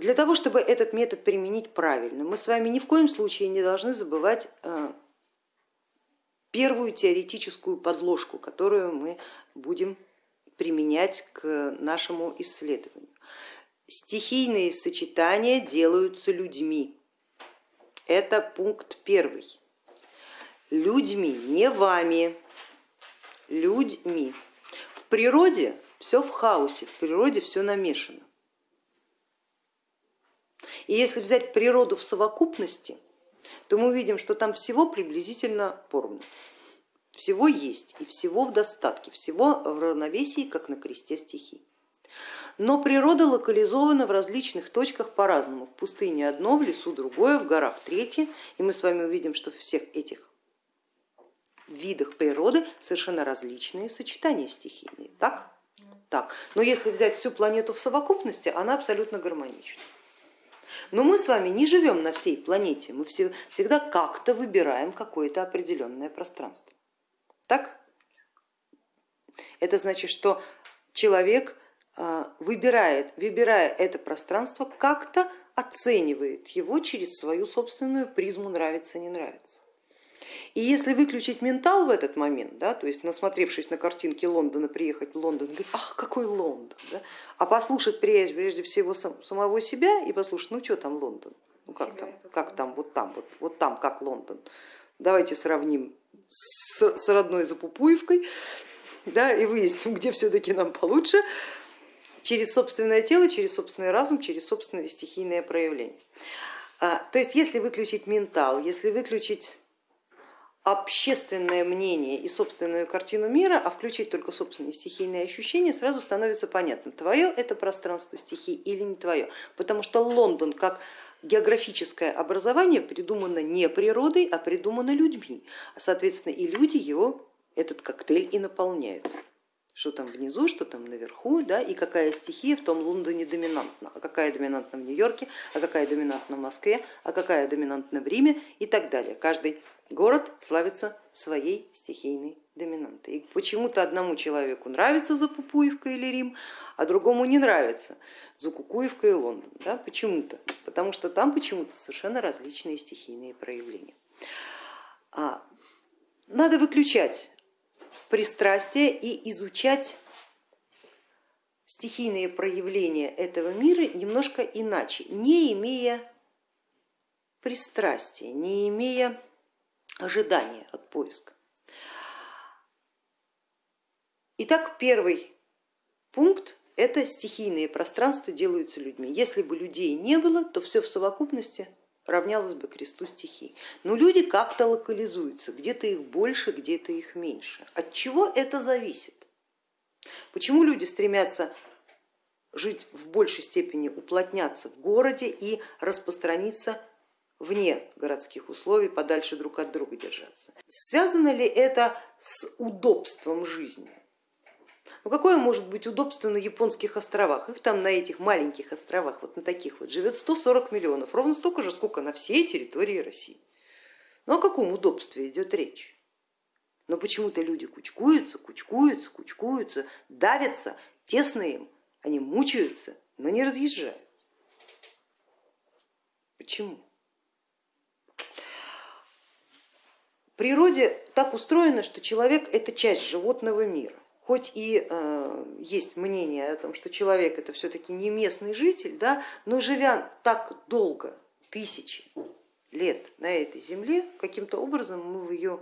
Для того, чтобы этот метод применить правильно, мы с вами ни в коем случае не должны забывать э, первую теоретическую подложку, которую мы будем применять к нашему исследованию. Стихийные сочетания делаются людьми. Это пункт первый. Людьми, не вами, людьми. В природе все в хаосе, в природе все намешано. И если взять природу в совокупности, то мы увидим, что там всего приблизительно поровну. Всего есть и всего в достатке, всего в равновесии, как на кресте стихий. Но природа локализована в различных точках по-разному. В пустыне одно, в лесу другое, в горах третье. И мы с вами увидим, что в всех этих видах природы совершенно различные сочетания стихийные. Так? Так. Но если взять всю планету в совокупности, она абсолютно гармонична. Но мы с вами не живем на всей планете, мы всегда как-то выбираем какое-то определенное пространство. Так? Это значит, что человек а, выбирает, выбирая это пространство, как-то оценивает его через свою собственную призму нравится, не нравится. И если выключить ментал в этот момент, да, то есть насмотревшись на картинки Лондона, приехать в Лондон и говорить, ах, какой Лондон, да, а послушать прежде, прежде всего сам, самого себя и послушать, ну что там Лондон, ну как там, как там, вот там, вот, вот там, как Лондон. Давайте сравним с, с родной Запупуевкой да, и выясним, где все-таки нам получше, через собственное тело, через собственный разум, через собственное стихийное проявление. А, то есть если выключить ментал, если выключить общественное мнение и собственную картину мира, а включить только собственные стихийные ощущения, сразу становится понятно, твое это пространство стихий или не твое. Потому что Лондон как географическое образование придумано не природой, а придумано людьми. Соответственно, и люди его этот коктейль и наполняют что там внизу, что там наверху, да, и какая стихия в том Лондоне доминантна, а какая доминантна в Нью-Йорке, а какая доминантна в Москве, а какая доминантна в Риме и так далее. Каждый город славится своей стихийной доминантой. И почему-то одному человеку нравится Запупуевка или Рим, а другому не нравится Закукуевка и Лондон. Да? Почему-то, потому что там почему-то совершенно различные стихийные проявления. А, надо выключать пристрастие и изучать стихийные проявления этого мира немножко иначе, не имея пристрастия, не имея ожидания от поиска. Итак, первый пункт это стихийные пространства делаются людьми. Если бы людей не было, то все в совокупности равнялось бы кресту стихий. Но люди как-то локализуются, где-то их больше, где-то их меньше. От чего это зависит? Почему люди стремятся жить в большей степени, уплотняться в городе и распространиться вне городских условий, подальше друг от друга держаться? Связано ли это с удобством жизни? Ну какое может быть удобство на японских островах? Их там на этих маленьких островах, вот на таких вот, живет 140 миллионов, ровно столько же, сколько на всей территории России. Ну о каком удобстве идет речь? Но почему-то люди кучкуются, кучкуются, кучкуются, давятся, тесно им, они мучаются, но не разъезжают. Почему? В природе так устроено, что человек это часть животного мира хоть и э, есть мнение о том, что человек это все-таки не местный житель, да, но живя так долго, тысячи лет на этой земле, каким-то образом мы в ее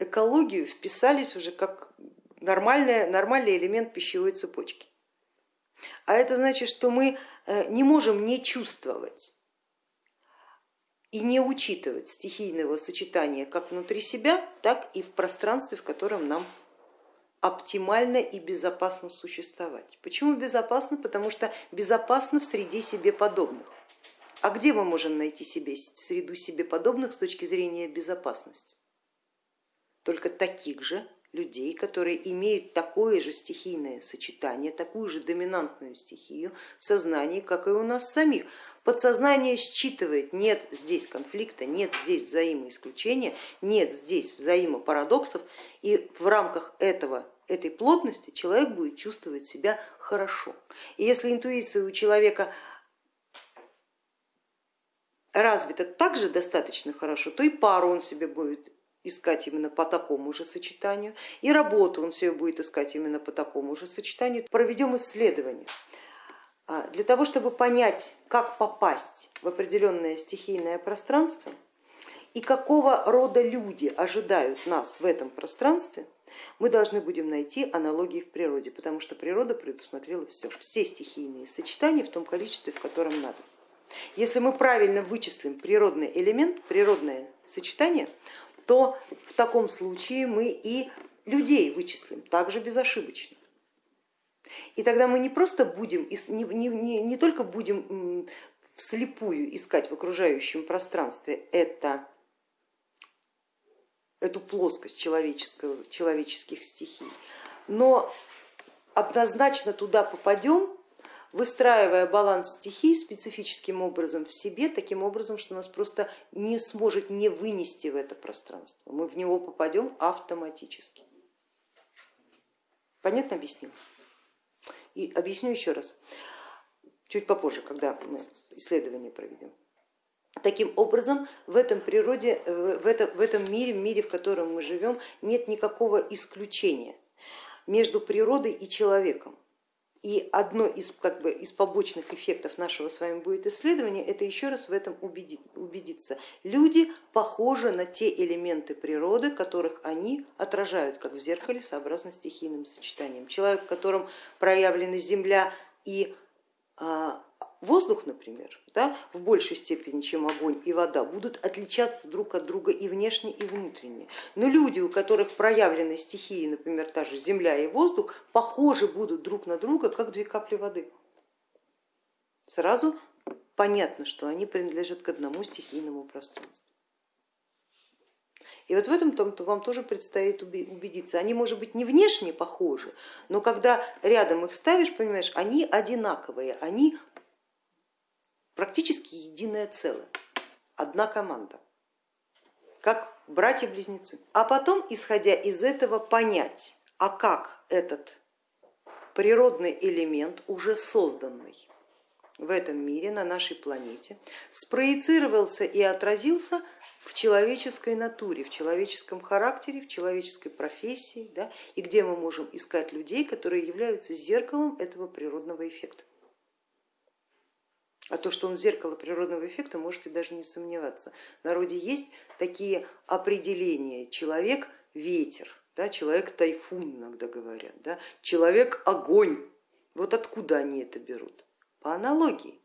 экологию вписались уже как нормальный, нормальный элемент пищевой цепочки. А это значит, что мы э, не можем не чувствовать и не учитывать стихийного сочетания как внутри себя, так и в пространстве, в котором нам оптимально и безопасно существовать. Почему безопасно? Потому что безопасно в среде себе подобных. А где мы можем найти себе среду себе подобных с точки зрения безопасности? Только таких же людей, которые имеют такое же стихийное сочетание, такую же доминантную стихию в сознании, как и у нас самих. Подсознание считывает, нет здесь конфликта, нет здесь взаимоисключения, нет здесь взаимопарадоксов, и в рамках этого этой плотности человек будет чувствовать себя хорошо. И если интуиция у человека развита также достаточно хорошо, то и пару он себе будет искать именно по такому же сочетанию, и работу он себе будет искать именно по такому же сочетанию. Проведем исследование. А, для того, чтобы понять, как попасть в определенное стихийное пространство и какого рода люди ожидают нас в этом пространстве, мы должны будем найти аналогии в природе, потому что природа предусмотрела все, все стихийные сочетания в том количестве, в котором надо. Если мы правильно вычислим природный элемент, природное сочетание, то в таком случае мы и людей вычислим также безошибочно. И тогда мы не просто будем, не, не, не, не только будем вслепую искать в окружающем пространстве это, эту плоскость человеческого, человеческих стихий, но однозначно туда попадем, выстраивая баланс стихий специфическим образом в себе, таким образом, что нас просто не сможет не вынести в это пространство. Мы в него попадем автоматически. Понятно объяснил? И объясню еще раз, чуть попозже, когда мы исследование проведем. Таким образом, в этом природе, в этом, в этом мире, мире, в котором мы живем, нет никакого исключения между природой и человеком. И одно из, как бы, из побочных эффектов нашего с вами будет исследования, это еще раз в этом убедиться. Люди похожи на те элементы природы, которых они отражают, как в зеркале, сообразно стихийным сочетанием. Человек, в котором проявлены земля и а, воздух, например, да, в большей степени, чем огонь и вода, будут отличаться друг от друга и внешне, и внутренне. Но люди, у которых проявлены стихии, например, та же земля и воздух, похожи будут друг на друга, как две капли воды. Сразу понятно, что они принадлежат к одному стихийному пространству. И вот в этом -то вам тоже предстоит убедиться. Они, может быть, не внешне похожи, но когда рядом их ставишь, понимаешь, они одинаковые, они практически единое целое, одна команда, как братья-близнецы. А потом, исходя из этого, понять, а как этот природный элемент, уже созданный в этом мире, на нашей планете, спроецировался и отразился в человеческой натуре, в человеческом характере, в человеческой профессии, да, и где мы можем искать людей, которые являются зеркалом этого природного эффекта. А то, что он зеркало природного эффекта, можете даже не сомневаться. В народе есть такие определения, человек ветер, да, человек тайфун иногда говорят, да, человек огонь. Вот откуда они это берут? По аналогии.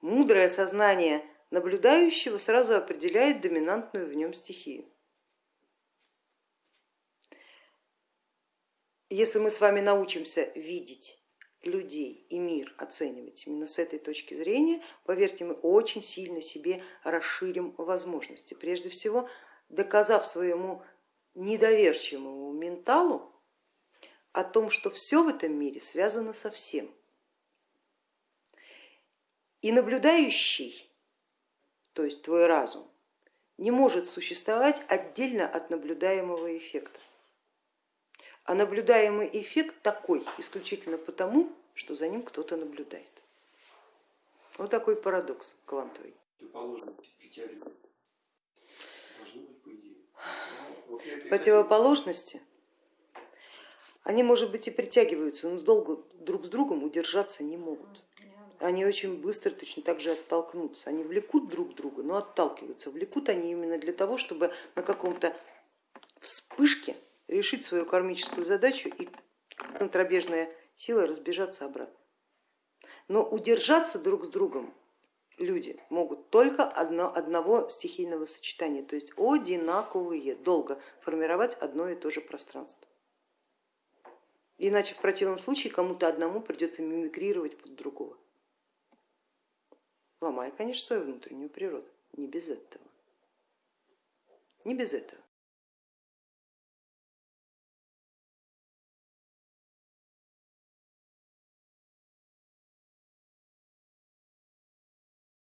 Мудрое сознание наблюдающего сразу определяет доминантную в нем стихию. Если мы с вами научимся видеть людей и мир оценивать именно с этой точки зрения, поверьте, мы очень сильно себе расширим возможности. Прежде всего, доказав своему недоверчивому менталу о том, что все в этом мире связано со всем. И наблюдающий, то есть твой разум, не может существовать отдельно от наблюдаемого эффекта. А наблюдаемый эффект такой исключительно потому, что за ним кто-то наблюдает. Вот такой парадокс квантовый. Противоположности, они, может быть, и притягиваются, но долго друг с другом удержаться не могут. Они очень быстро точно так же оттолкнутся. Они влекут друг друга, но отталкиваются. Влекут они именно для того, чтобы на каком-то вспышке решить свою кармическую задачу и как центробежная сила разбежаться обратно. Но удержаться друг с другом люди могут только одно, одного стихийного сочетания, то есть одинаковые, долго формировать одно и то же пространство. Иначе в противном случае кому-то одному придется мимикрировать под другого, ломая, конечно, свою внутреннюю природу, не без этого. Не без этого.